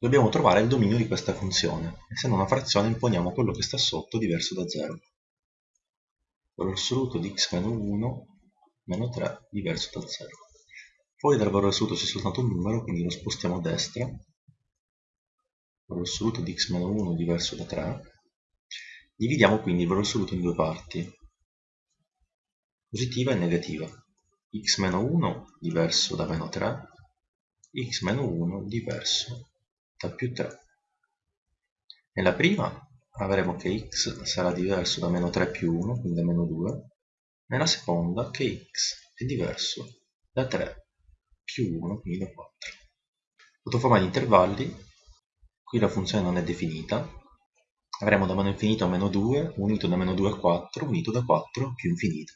Dobbiamo trovare il dominio di questa funzione. Essendo una frazione imponiamo quello che sta sotto diverso da 0. Valore assoluto di x meno 1 meno 3 diverso da 0. Fuori dal valore assoluto c'è soltanto un numero, quindi lo spostiamo a destra. Valore assoluto di x meno 1 diverso da 3. Dividiamo quindi il valore assoluto in due parti, positiva e negativa. x meno 1 diverso da meno 3, x meno 1 diverso da più 3. Nella prima avremo che x sarà diverso da meno 3 più 1, quindi da meno 2. Nella seconda che x è diverso da 3 più 1, quindi da 4. Sotto forma di intervalli, qui la funzione non è definita, avremo da meno infinito a meno 2, unito da meno 2 a 4, unito da 4 più infinito.